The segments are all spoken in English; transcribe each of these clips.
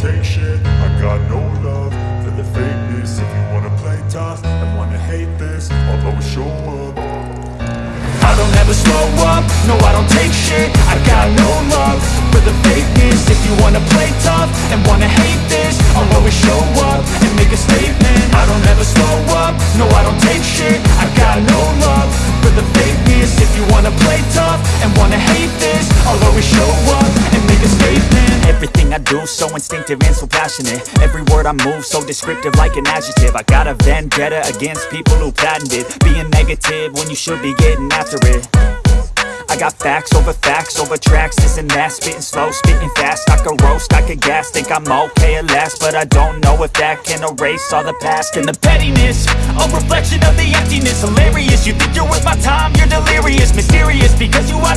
take shit I got no love for the fakeness. If you wanna play tough and wanna hate this I'll always show up. I don't ever slow up, no I don't take shit. I got no love for the fakeness. If you wanna play tough and wanna hate this I'll always show up and make do so instinctive and so passionate. Every word I move so descriptive like an adjective. I got a vendetta against people who patented Being negative when you should be getting after it. I got facts over facts over tracks, this and that. Spitting slow, spitting fast, I could roast, I could gas Think I'm okay at last, but I don't know if that can erase all the past And the pettiness, a reflection of the emptiness. Hilarious, you think you're worth my time, you're delirious. Mysterious, because you hide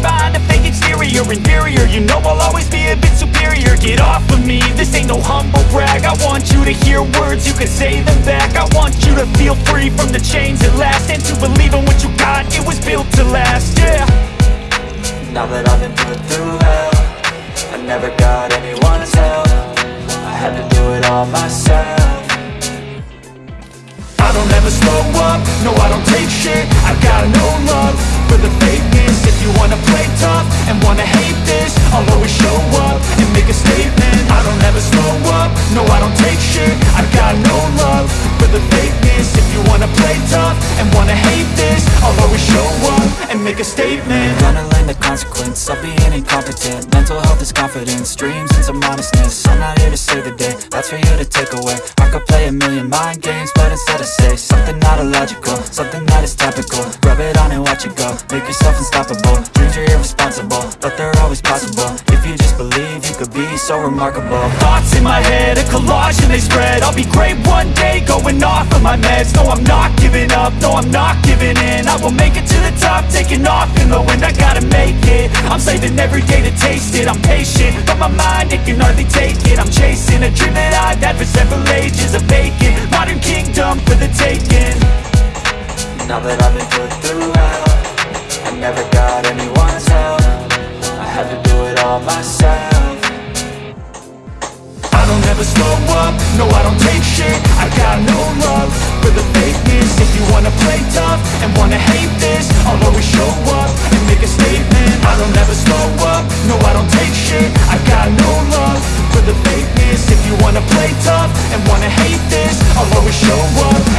hear words, you can say them back. I want you to feel free from the chains at last And to believe in what you got, it was built to last, yeah. Now that I've been put through hell I never got anyone's help. I had to do it all myself. I don't ever slow up, no I don't take shit. I've got no love for the fakeness If you wanna play tough and wanna hate this I'll always show up and make a statement. I don't ever slow up, no I don't take shit. I got no love for the fakeness wanna play tough and wanna hate this I'll always show up and make a statement. I'm gonna learn the consequence of being incompetent. Mental health is confidence, dreams and some honestness I'm not here to save the day, that's for you to take away. I could play a million mind games, but instead I say Something not illogical, something that is topical. Rub it on and watch it go, make yourself unstoppable. Dreams are irresponsible, but they're always possible. If you just believe, you could be so remarkable. Thoughts in my head, a collage and they spread. I'll be great one day, going off of my meds. No, I'm not giving up, no, I'm not giving in. I will make it to the top, taking off in the wind. I gotta make it, I'm saving every day to taste it. I'm patient, but my mind, it can hardly take it. I'm chasing a dream that I've had for several ages A vacant, modern kingdom for the taking. Now that I've been put through hell I never got anyone's help. I had to do it all myself. I don't ever slow up, no I don't take shit. I got no love the fakeness If you wanna play tough and wanna hate this I'll always show up and make a statement. I don't ever slow up, no I don't take shit. I got no love for the fakeness If you wanna play tough and wanna hate this I'll always show up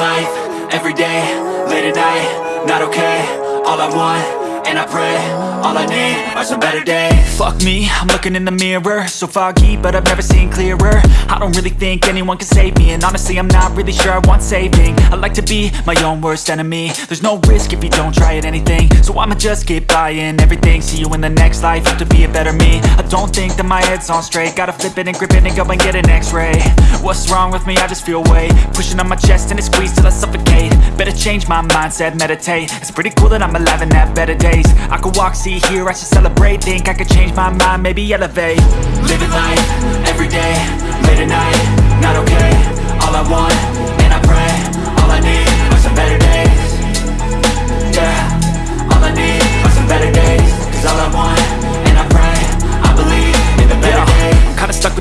life, every day, late at night, not okay All I want, and I pray, all I need are some better days. Fuck me, I'm looking in the mirror. So foggy, but I've never seen clearer. I don't really think anyone can save me. And honestly, I'm not really sure I want saving. I like to be my own worst enemy. There's no risk if you don't try at anything. So I'ma just get buying everything. See you in the next life, have to be a better me. I don't think that my head's on straight. Gotta flip it and grip it and go and get an x-ray. What's wrong with me? I just feel weight. Pushing on my chest and it squeezes till I suffocate. Better change my mindset, meditate. It's pretty cool that I'm alive and have better days I could walk, see, hear, I should celebrate. Think I could change my mind, maybe elevate. Living life, every day, late at night, not okay. All I want, and I pray All I need are some better days. Yeah, all I need are some better days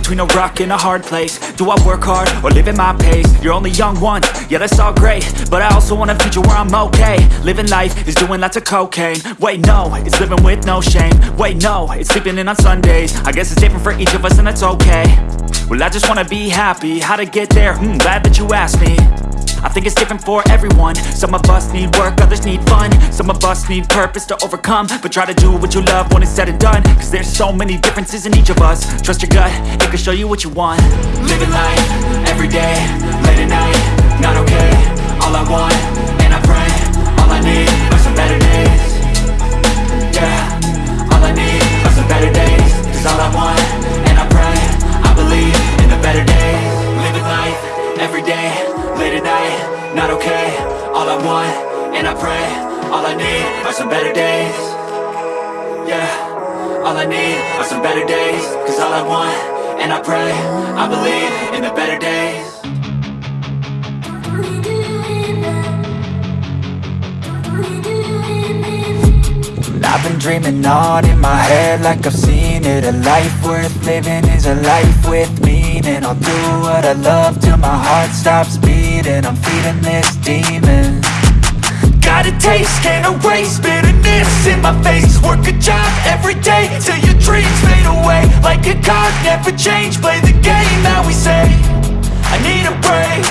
between a rock and a hard place. Do I work hard or live at my pace? You're only young once, yeah that's all great. But I also want a future where I'm okay. Living life is doing lots of cocaine. Wait no, it's living with no shame. Wait no, it's sleeping in on Sundays. I guess it's different for each of us and that's okay. Well I just wanna be happy, how to get there? Hmm, glad that you asked me I think it's different for everyone. Some of us need work, others need fun. Some of us need purpose to overcome But try to do what you love when it's said and done. Cause there's so many differences in each of us. Trust your gut, it can show you what you want. Living life, every want, and I pray All I need are some better days. Yeah, all I need are some better days Cause all I want, and I pray I believe in the better days. I've been dreaming on in my head like I've seen it. A life worth living is a life with meaning. I'll do what I love till my heart stops beating. I'm feeding this demon Got a taste, can't erase bitterness in my face. Work a job every day till your dreams fade away. Like a card, never change, play the game that we say. I need a break.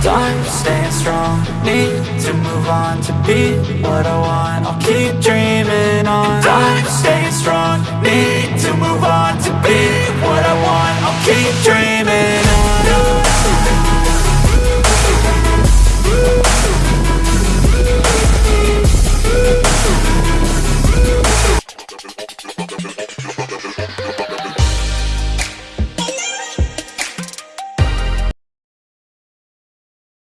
Done staying strong, need to move on to be what I want. I'll keep dreaming on. I'm staying strong, need to move on to be what I want. I'll keep dreaming